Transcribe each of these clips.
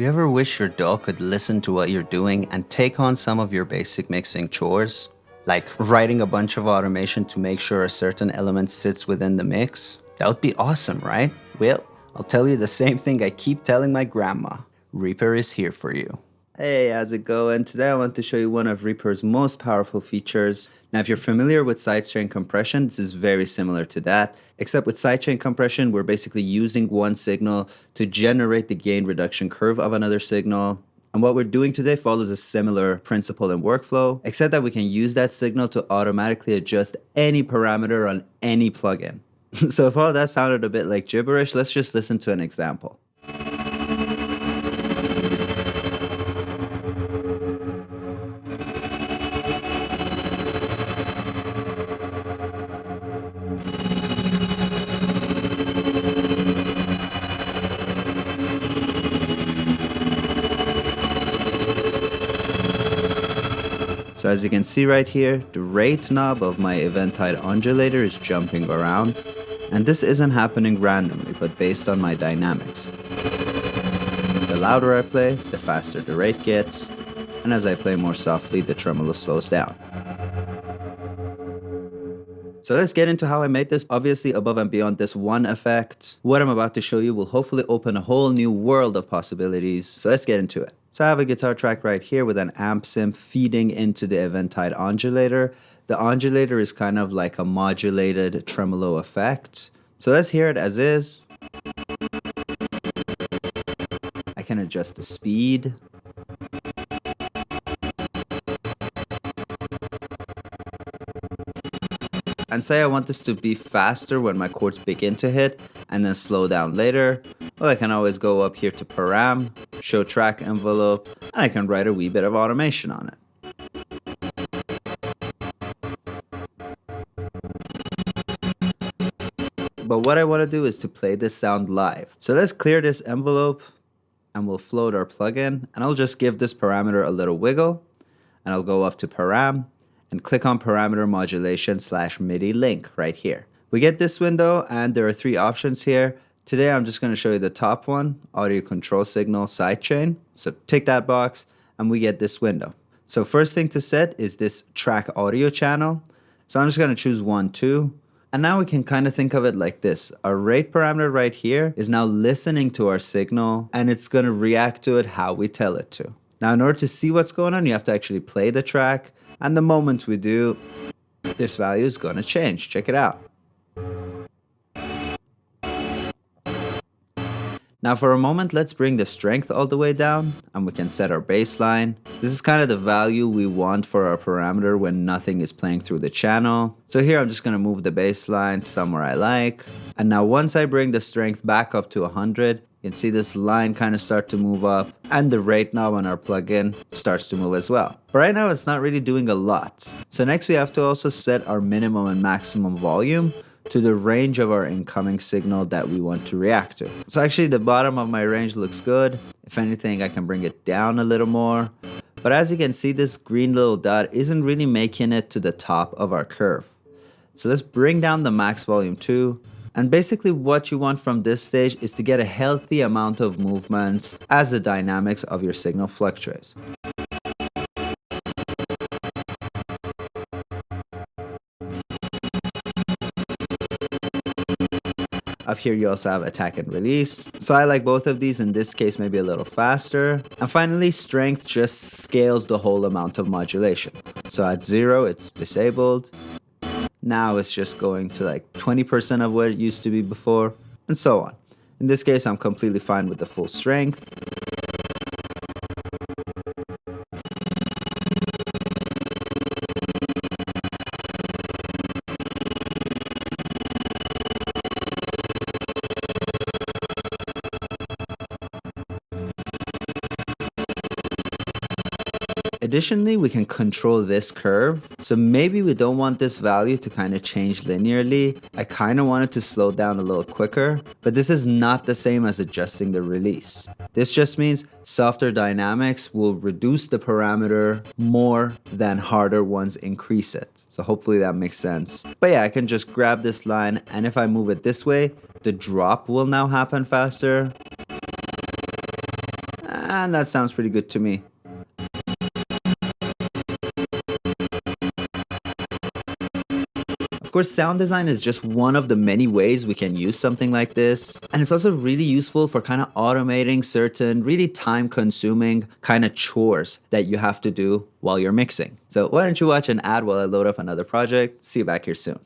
Do you ever wish your dog could listen to what you're doing and take on some of your basic mixing chores? Like writing a bunch of automation to make sure a certain element sits within the mix? That would be awesome, right? Well, I'll tell you the same thing I keep telling my grandma. Reaper is here for you. Hey, how's it going? Today I want to show you one of Reaper's most powerful features. Now, if you're familiar with sidechain compression, this is very similar to that, except with sidechain compression, we're basically using one signal to generate the gain reduction curve of another signal. And what we're doing today follows a similar principle and workflow, except that we can use that signal to automatically adjust any parameter on any plugin. so if all that sounded a bit like gibberish, let's just listen to an example. As you can see right here, the rate knob of my Eventide undulator is jumping around, and this isn't happening randomly, but based on my dynamics. The louder I play, the faster the rate gets, and as I play more softly, the tremolo slows down. So let's get into how I made this. Obviously, above and beyond this one effect, what I'm about to show you will hopefully open a whole new world of possibilities. So let's get into it. So I have a guitar track right here with an amp sim feeding into the Eventide undulator. The undulator is kind of like a modulated tremolo effect. So let's hear it as is. I can adjust the speed. And say I want this to be faster when my chords begin to hit and then slow down later. Well, I can always go up here to param, show track envelope, and I can write a wee bit of automation on it. But what I want to do is to play this sound live. So let's clear this envelope and we'll float our plugin and I'll just give this parameter a little wiggle and I'll go up to param and click on parameter modulation slash MIDI link right here. We get this window and there are three options here. Today I'm just going to show you the top one, audio control signal sidechain. So tick that box and we get this window. So first thing to set is this track audio channel. So I'm just going to choose 1, 2. And now we can kind of think of it like this. Our rate parameter right here is now listening to our signal and it's going to react to it how we tell it to. Now in order to see what's going on, you have to actually play the track and the moment we do, this value is going to change. Check it out. Now for a moment, let's bring the strength all the way down and we can set our baseline. This is kind of the value we want for our parameter when nothing is playing through the channel. So here I'm just going to move the baseline somewhere I like. And now once I bring the strength back up to 100, you can see this line kind of start to move up and the rate knob on our plugin starts to move as well. But right now it's not really doing a lot. So next we have to also set our minimum and maximum volume to the range of our incoming signal that we want to react to. So actually the bottom of my range looks good. If anything I can bring it down a little more. But as you can see this green little dot isn't really making it to the top of our curve. So let's bring down the max volume too and basically what you want from this stage is to get a healthy amount of movement as the dynamics of your signal fluctuates. Up here you also have attack and release. So I like both of these, in this case maybe a little faster. And finally strength just scales the whole amount of modulation. So at zero it's disabled, now it's just going to like 20% of what it used to be before, and so on. In this case, I'm completely fine with the full strength. Additionally, we can control this curve. So maybe we don't want this value to kind of change linearly. I kind of want it to slow down a little quicker, but this is not the same as adjusting the release. This just means softer dynamics will reduce the parameter more than harder ones increase it. So hopefully that makes sense. But yeah, I can just grab this line and if I move it this way, the drop will now happen faster And that sounds pretty good to me. Of course, sound design is just one of the many ways we can use something like this. And it's also really useful for kind of automating certain really time consuming kind of chores that you have to do while you're mixing. So why don't you watch an ad while I load up another project. See you back here soon.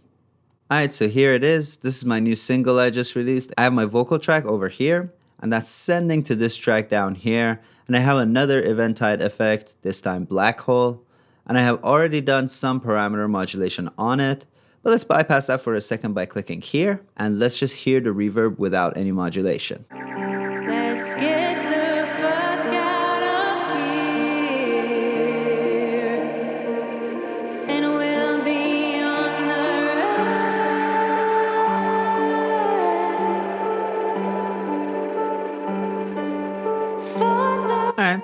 Alright, so here it is. This is my new single I just released. I have my vocal track over here, and that's sending to this track down here. And I have another Eventide effect, this time black hole. And I have already done some parameter modulation on it. But let's bypass that for a second by clicking here, and let's just hear the reverb without any modulation.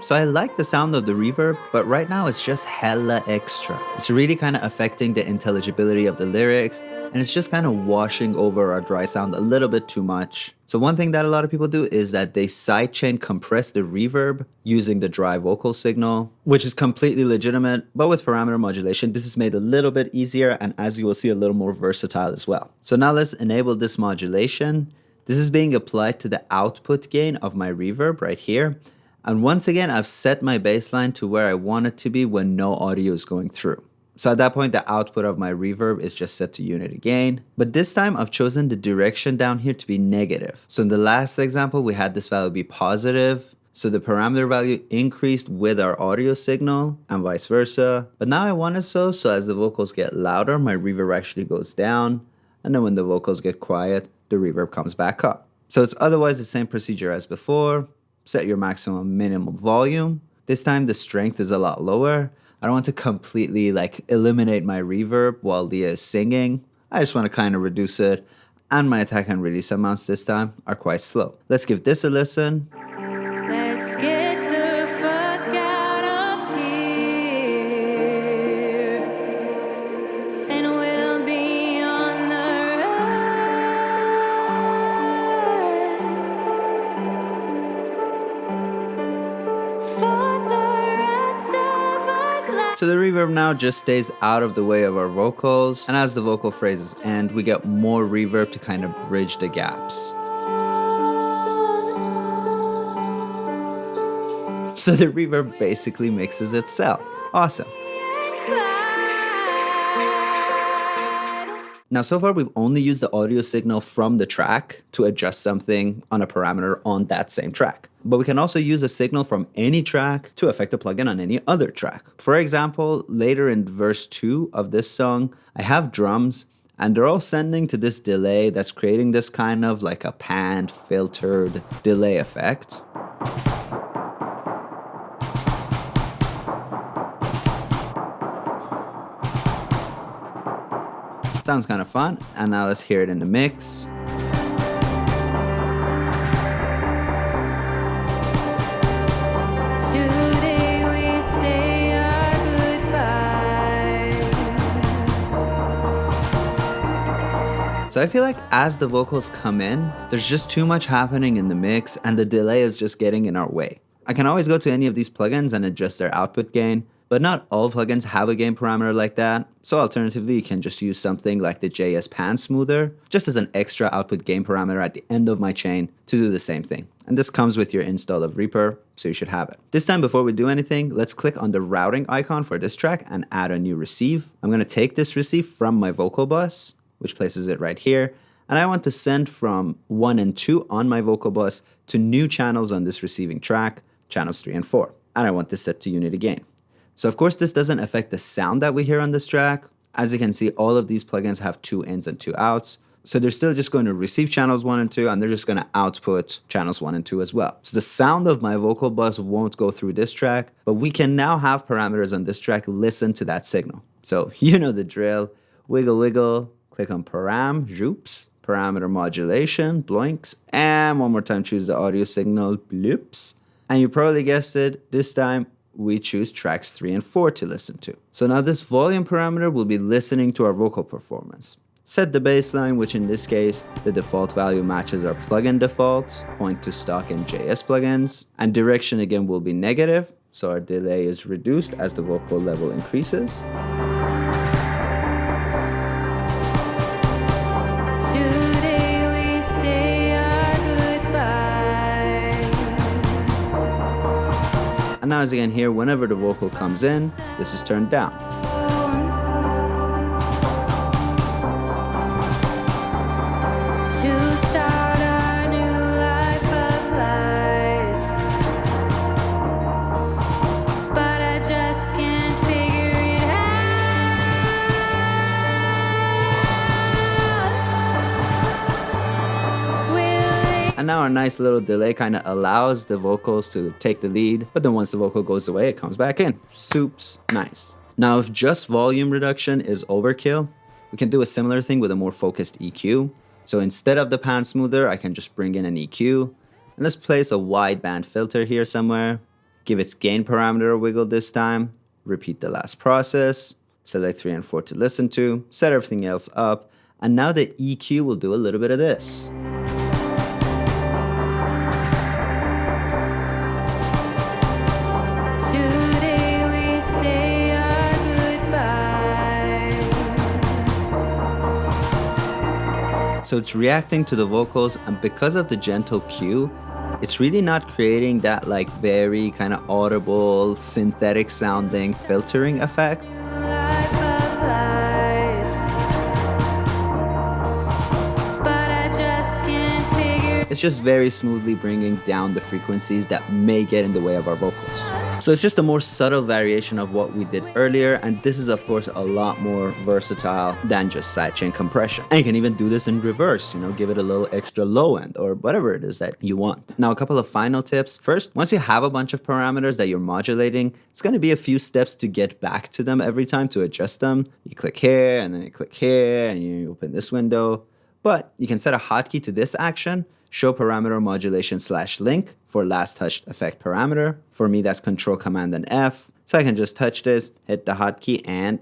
So I like the sound of the reverb, but right now it's just hella extra. It's really kind of affecting the intelligibility of the lyrics, and it's just kind of washing over our dry sound a little bit too much. So one thing that a lot of people do is that they sidechain compress the reverb using the dry vocal signal, which is completely legitimate, but with parameter modulation, this is made a little bit easier and as you will see, a little more versatile as well. So now let's enable this modulation. This is being applied to the output gain of my reverb right here. And once again, I've set my baseline to where I want it to be when no audio is going through. So at that point, the output of my reverb is just set to unity again. But this time I've chosen the direction down here to be negative. So in the last example, we had this value be positive. So the parameter value increased with our audio signal and vice versa. But now I want it so, so as the vocals get louder, my reverb actually goes down. And then when the vocals get quiet, the reverb comes back up. So it's otherwise the same procedure as before. Set your maximum minimum volume. This time the strength is a lot lower. I don't want to completely like eliminate my reverb while Leah is singing. I just want to kind of reduce it. And my attack and release amounts this time are quite slow. Let's give this a listen. So the reverb now just stays out of the way of our vocals. And as the vocal phrases end, we get more reverb to kind of bridge the gaps. So the reverb basically mixes itself. Awesome. Now, so far, we've only used the audio signal from the track to adjust something on a parameter on that same track. But we can also use a signal from any track to affect a plugin on any other track. For example, later in verse 2 of this song, I have drums and they're all sending to this delay that's creating this kind of like a panned, filtered delay effect. Sounds kind of fun. And now let's hear it in the mix. So I feel like as the vocals come in, there's just too much happening in the mix and the delay is just getting in our way. I can always go to any of these plugins and adjust their output gain, but not all plugins have a gain parameter like that. So alternatively, you can just use something like the JS Pan Smoother, just as an extra output gain parameter at the end of my chain to do the same thing. And this comes with your install of Reaper, so you should have it. This time, before we do anything, let's click on the routing icon for this track and add a new receive. I'm gonna take this receive from my vocal bus, which places it right here, and I want to send from 1 and 2 on my vocal bus to new channels on this receiving track, channels 3 and 4. And I want this set to unity gain. So of course this doesn't affect the sound that we hear on this track. As you can see, all of these plugins have two ins and two outs. So they're still just going to receive channels 1 and 2 and they're just going to output channels 1 and 2 as well. So the sound of my vocal bus won't go through this track, but we can now have parameters on this track listen to that signal. So you know the drill. Wiggle wiggle, click on param, joops, parameter modulation, blinks, and one more time choose the audio signal, bloops. And you probably guessed it, this time we choose tracks 3 and 4 to listen to. So now this volume parameter will be listening to our vocal performance. Set the baseline, which in this case, the default value matches our plugin default, point to stock and JS plugins, and direction again will be negative, so our delay is reduced as the vocal level increases. Now as you can hear, whenever the vocal comes in, this is turned down. Nice little delay kind of allows the vocals to take the lead, but then once the vocal goes away, it comes back in. Soups, nice. Now, if just volume reduction is overkill, we can do a similar thing with a more focused EQ. So instead of the pan smoother, I can just bring in an EQ. And let's place a wideband filter here somewhere. Give its gain parameter a wiggle this time. Repeat the last process. Select 3 and 4 to listen to. Set everything else up. And now the EQ will do a little bit of this. So it's reacting to the vocals, and because of the gentle Q, it's really not creating that like very kind of audible, synthetic sounding filtering effect. It's just very smoothly bringing down the frequencies that may get in the way of our vocals. So it's just a more subtle variation of what we did earlier, and this is of course a lot more versatile than just sidechain compression. And you can even do this in reverse, you know, give it a little extra low end or whatever it is that you want. Now, a couple of final tips. First, once you have a bunch of parameters that you're modulating, it's gonna be a few steps to get back to them every time to adjust them. You click here, and then you click here, and you open this window. But you can set a hotkey to this action, show parameter modulation slash link for last touched effect parameter. For me, that's control command and F. So I can just touch this, hit the hotkey, and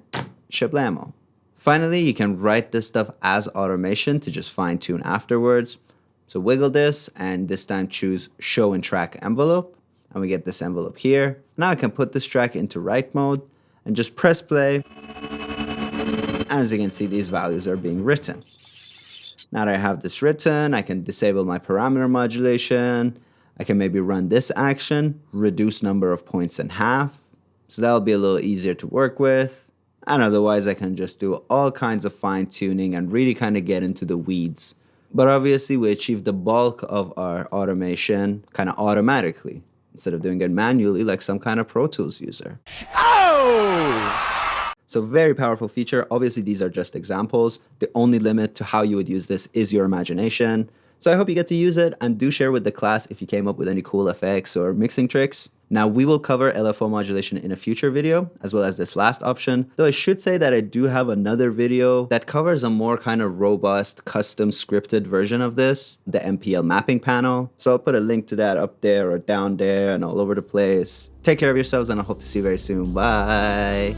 shablamo. Finally, you can write this stuff as automation to just fine tune afterwards. So wiggle this and this time choose show in track envelope. And we get this envelope here. Now I can put this track into write mode and just press play. As you can see, these values are being written. Now that I have this written, I can disable my parameter modulation. I can maybe run this action, reduce number of points in half. So that'll be a little easier to work with. And otherwise, I can just do all kinds of fine tuning and really kind of get into the weeds. But obviously, we achieve the bulk of our automation kind of automatically instead of doing it manually like some kind of Pro Tools user. Oh! So very powerful feature. Obviously, these are just examples. The only limit to how you would use this is your imagination. So I hope you get to use it and do share with the class if you came up with any cool effects or mixing tricks. Now we will cover LFO modulation in a future video as well as this last option. Though I should say that I do have another video that covers a more kind of robust custom scripted version of this, the MPL mapping panel. So I'll put a link to that up there or down there and all over the place. Take care of yourselves and I hope to see you very soon. Bye.